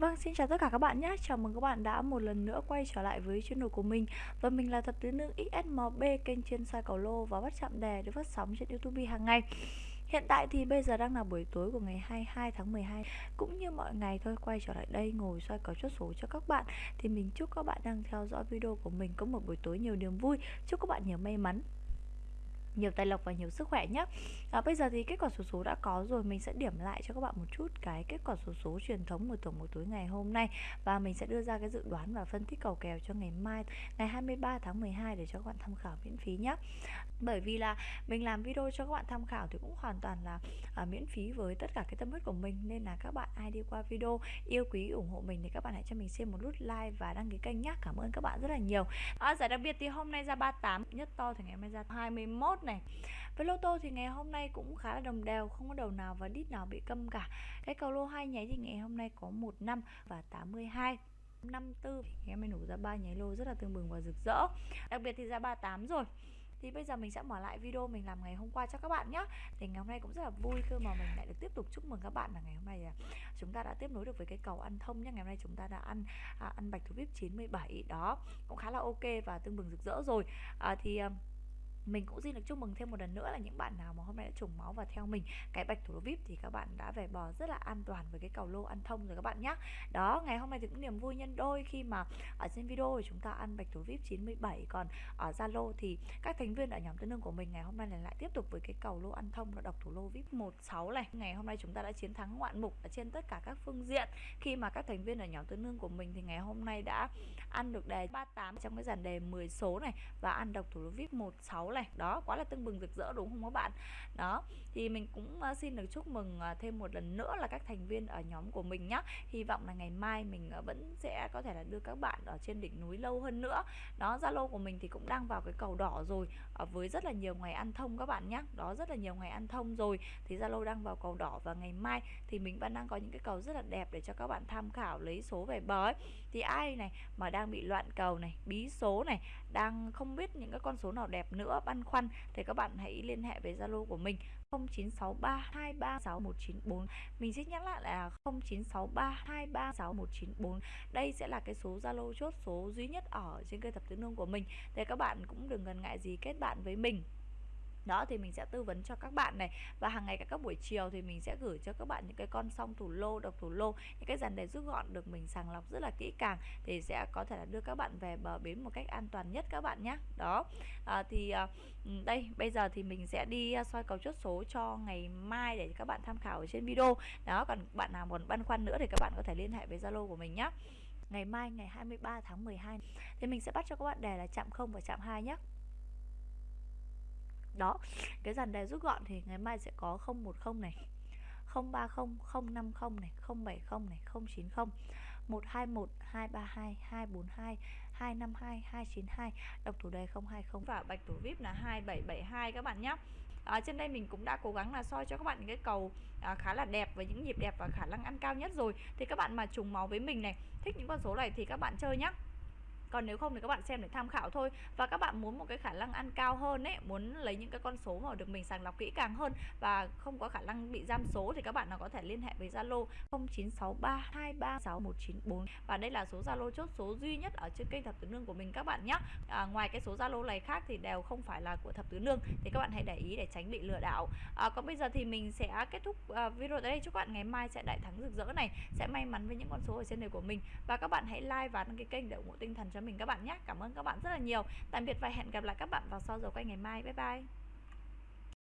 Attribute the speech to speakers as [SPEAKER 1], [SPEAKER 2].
[SPEAKER 1] Vâng, xin chào tất cả các bạn nhé. Chào mừng các bạn đã một lần nữa quay trở lại với channel của mình. Và mình là Thập Tứ Nữ XSMB, kênh chuyên soi cầu lô và bắt chạm đề được phát sóng trên YouTube hàng ngày. Hiện tại thì bây giờ đang là buổi tối của ngày 22 tháng 12 Cũng như mọi ngày thôi quay trở lại đây ngồi soi cầu chốt số cho các bạn Thì mình chúc các bạn đang theo dõi video của mình có một buổi tối nhiều niềm vui Chúc các bạn nhiều may mắn nhiều tài lộc và nhiều sức khỏe nhé à, Bây giờ thì kết quả số số đã có rồi Mình sẽ điểm lại cho các bạn một chút cái kết quả số số truyền thống một tuần một túi ngày hôm nay. Và mình sẽ đưa ra cái dự đoán và phân tích cầu kèo cho ngày mai Ngày 23 tháng 12 để cho các bạn tham khảo miễn phí nhé Bởi vì là mình làm video cho các bạn tham khảo thì cũng hoàn toàn là à, miễn phí với tất cả cái tâm huyết của mình. Nên là các bạn ai đi qua video yêu quý ủng hộ mình thì các bạn hãy cho mình xem một nút like và đăng ký kênh nhé Cảm ơn các bạn rất là nhiều. À, Giải đặc biệt thì hôm nay ra 38 nhất to thì ngày mai ra 21 này. Với lô tô thì ngày hôm nay cũng khá là đồng đều không có đầu nào và đít nào bị câm cả. Cái cầu lô hai nháy thì ngày hôm nay có 15 và 82 54 thì ngày hôm nay nổ ra ba nháy lô rất là tương bừng và rực rỡ. Đặc biệt thì ra 38 rồi. Thì bây giờ mình sẽ mở lại video mình làm ngày hôm qua cho các bạn nhé thì ngày hôm nay cũng rất là vui cơ mà mình lại được tiếp tục chúc mừng các bạn là ngày hôm nay là chúng ta đã tiếp nối được với cái cầu ăn thông nhé ngày hôm nay chúng ta đã ăn à, ăn bạch thủ vip 97 đó cũng khá là ok và tương bừng rực rỡ rồi. À, thì à, mình cũng xin được chúc mừng thêm một lần nữa là những bạn nào mà hôm nay đã trùng máu và theo mình. Cái bạch thủ lô vip thì các bạn đã về bò rất là an toàn với cái cầu lô ăn thông rồi các bạn nhé đó, ngày hôm nay thì cũng niềm vui nhân đôi khi mà ở trên video thì chúng ta ăn bạch thủ vip 97 còn ở zalo thì các thành viên ở nhóm tương đương của mình ngày hôm nay lại tiếp tục với cái cầu lô ăn thông là độc thủ lô vip 16 này. Ngày hôm nay chúng ta đã chiến thắng ngoạn mục ở trên tất cả các phương diện. Khi mà các thành viên ở nhóm tương đương của mình thì ngày hôm nay đã ăn được đề 38 trong cái dàn đề 10 số này và ăn độc thủ lô vip 16 này đó, quá là tưng bừng, rực rỡ đúng không các bạn? Đó, thì mình cũng ờ, xin được chúc mừng ờ, thêm một lần nữa là các thành viên ở nhóm của mình nhé hy vọng là ngày mai mình ờ, vẫn sẽ có thể là đưa các bạn ở trên đỉnh núi lâu hơn nữa. Đó, zalo của mình thì cũng đang vào cái cầu đỏ rồi với rất là nhiều ngày ăn thông các bạn nhé đó, rất là nhiều ngày ăn thông rồi, thì zalo đang vào cầu đỏ và ngày mai thì mình vẫn đang có những cái cầu rất là đẹp để cho các bạn tham khảo, lấy số về bờ ấy. Thì ai này mà đang bị loạn cầu này, bí số này đang không biết những cái con số nào đẹp nữa, băn khoăn, thì các bạn hãy liên hệ với Zalo của mình 0963236194 Mình xin nhắc lại là 0963236194 Đây sẽ là cái số Zalo chốt số duy nhất ở trên kênh thập tứ nương của mình. Thì các bạn cũng đừng ngần ngại gì kết bạn với mình đó thì mình sẽ tư vấn cho các bạn này. Và hàng ngày các buổi chiều thì mình sẽ gửi cho các bạn những cái con song thủ lô độc thủ lô những cái dàn đề rút gọn được mình sàng lọc rất là kỹ càng thì sẽ có thể là đưa các bạn về bờ bến một cách an toàn nhất các bạn nhé. Đó. À, thì à, ừ, đây bây giờ thì mình sẽ đi à, soi cầu chốt số cho ngày mai để các bạn tham khảo ở trên video. Đó còn bạn nào còn băn khoăn nữa thì các bạn có thể liên hệ với zalo của mình nhé. Ngày mai ngày 23 tháng 12 thì mình sẽ bắt cho các bạn đề là chạm 0 và chạm 2 nhé đó cái dàn đề rút gọn thì ngày mai sẽ có 010 này 030 050 này 070 này 090 121 232 242 252 292 độc thủ đề 020 và bạch thủ vip là 2772 các bạn nhé à, trên đây mình cũng đã cố gắng là soi cho các bạn những cái cầu à, khá là đẹp với những nhịp đẹp và khả năng ăn cao nhất rồi. Thì các bạn mà trùng máu với mình này thích những con số này thì các bạn chơi nhé còn nếu không thì các bạn xem để tham khảo thôi. Và các bạn muốn một cái khả năng ăn cao hơn ấy muốn lấy những cái con số mà được mình sàng lọc kỹ càng hơn và không có khả năng bị giam số thì các bạn nào có thể liên hệ với Zalo 0963236194 và đây là số Zalo chốt số duy nhất ở trên kênh thập tứ nương của mình các bạn nhé à, ngoài cái số Zalo này khác thì đều không phải là của thập tứ nương thì các bạn hãy để ý để tránh bị lừa đảo. À, còn bây giờ thì mình sẽ kết thúc à, video tại đây. Chúc các bạn ngày mai sẽ đại thắng rực rỡ này. Sẽ may mắn với những con số ở trên này của mình. Và các bạn hãy like và đăng ký kênh để ủng hộ tinh thần cho mình các bạn nhé. Cảm ơn các bạn rất là nhiều. Tạm biệt và hẹn gặp lại các bạn vào sau giờ quay ngày mai. Bye bye.